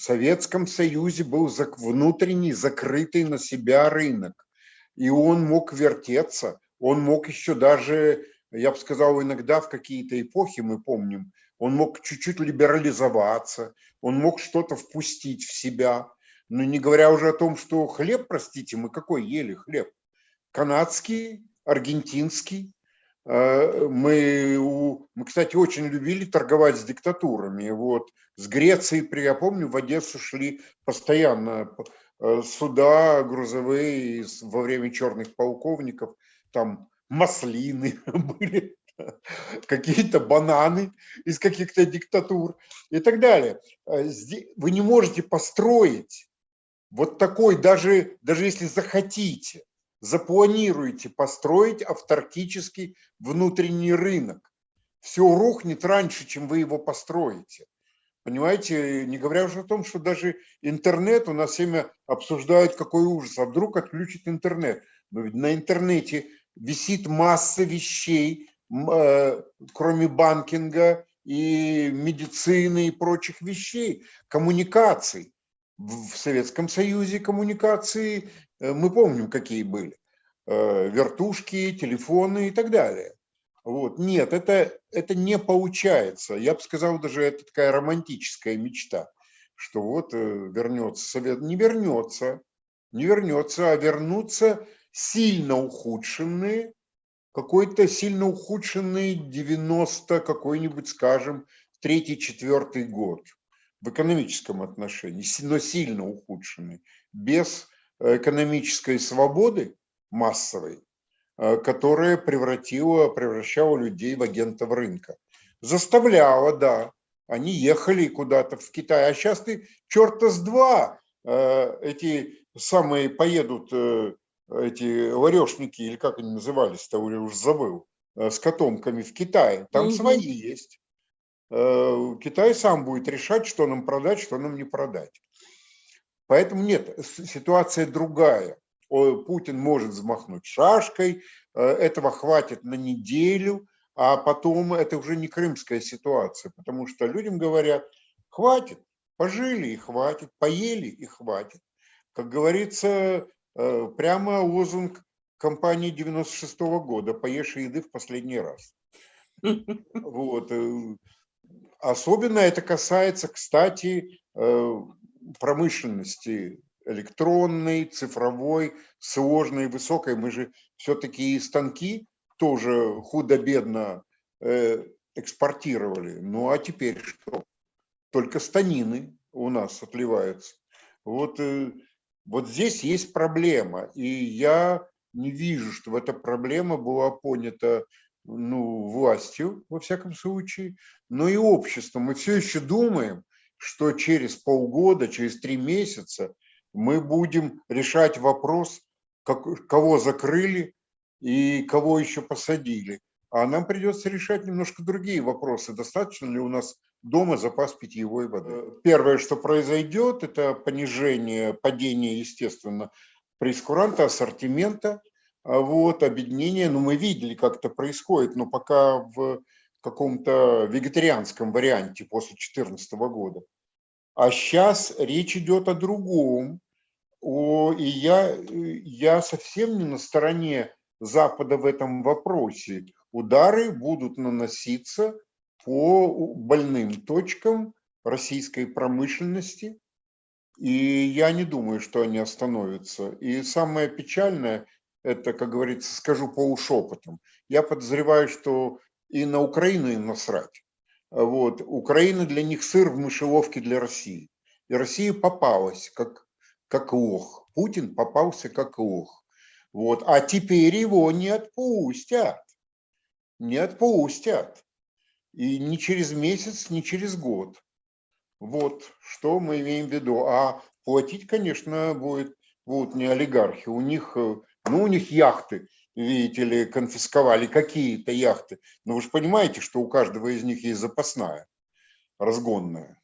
В Советском Союзе был внутренний закрытый на себя рынок, и он мог вертеться, он мог еще даже, я бы сказал, иногда в какие-то эпохи, мы помним, он мог чуть-чуть либерализоваться, он мог что-то впустить в себя, но не говоря уже о том, что хлеб, простите, мы какой ели хлеб? Канадский, аргентинский, мы, мы, кстати, очень любили торговать с диктатурами. Вот с Грецией, я помню, в Одессу шли постоянно э, суда грузовые во время черных полковников, там маслины были, какие-то бананы из каких-то диктатур и так далее. Э, вы не можете построить вот такой, даже, даже если захотите, запланируете построить автаркический внутренний рынок. Все рухнет раньше, чем вы его построите. Понимаете, не говоря уже о том, что даже интернет, у нас время обсуждают, какой ужас, а вдруг отключит интернет. Но ведь на интернете висит масса вещей, э, кроме банкинга и медицины и прочих вещей, коммуникаций. В Советском Союзе коммуникации мы помним, какие были. Э, вертушки, телефоны и так далее. Вот. Нет, это, это не получается. Я бы сказал, даже это такая романтическая мечта, что вот э, вернется Совет. Не вернется, не вернется, а вернутся сильно ухудшенные, какой-то сильно ухудшенный 90 какой-нибудь, скажем, третий-четвертый год в экономическом отношении, но сильно ухудшенный, без экономической свободы массовой, э, которая превратила, превращала людей в агентов рынка. Заставляла, да, они ехали куда-то в Китай, а сейчас ты черта с два э, эти самые поедут, э, эти ларешники, или как они назывались-то, уже забыл, с котомками в Китай, там угу. свои есть. Китай сам будет решать, что нам продать, что нам не продать. Поэтому нет, ситуация другая. Путин может взмахнуть шашкой, э, этого хватит на неделю, а потом это уже не крымская ситуация, потому что людям говорят, хватит, пожили и хватит, поели и хватит. Как говорится, э, прямо лозунг компании 96 -го года «Поешь еды в последний раз». Вот. Э, особенно это касается, кстати, промышленности электронной, цифровой, сложной, высокой. Мы же все-таки и станки тоже худо-бедно э, экспортировали. Ну а теперь что? Только станины у нас отливаются. Вот, э, вот здесь есть проблема. И я не вижу, что эта проблема была понята ну, властью, во всяком случае, но и обществом. Мы все еще думаем, что через полгода, через три месяца мы будем решать вопрос, как, кого закрыли и кого еще посадили. А нам придется решать немножко другие вопросы. Достаточно ли у нас дома запас питьевой воды? Первое, что произойдет, это понижение, падение, естественно, прескуранта, ассортимента, вот, объединение. Ну, мы видели, как это происходит, но пока в каком-то вегетарианском варианте после 2014 года. А сейчас речь идет о другом. О, и я, я совсем не на стороне Запада в этом вопросе. Удары будут наноситься по больным точкам российской промышленности, и я не думаю, что они остановятся. И самое печальное, это, как говорится, скажу полушепотом, я подозреваю, что и на Украину им насрать. Вот. Украина для них сыр в мышеловке для России. И Россия попалась как, как лох. Путин попался как лох. Вот. А теперь его не отпустят. Не отпустят. И не через месяц, не через год. Вот что мы имеем в виду. А платить, конечно, будет, будут не олигархи. У них, э, ну, у них яхты видите ли, конфисковали какие-то яхты. Но вы же понимаете, что у каждого из них есть запасная, разгонная.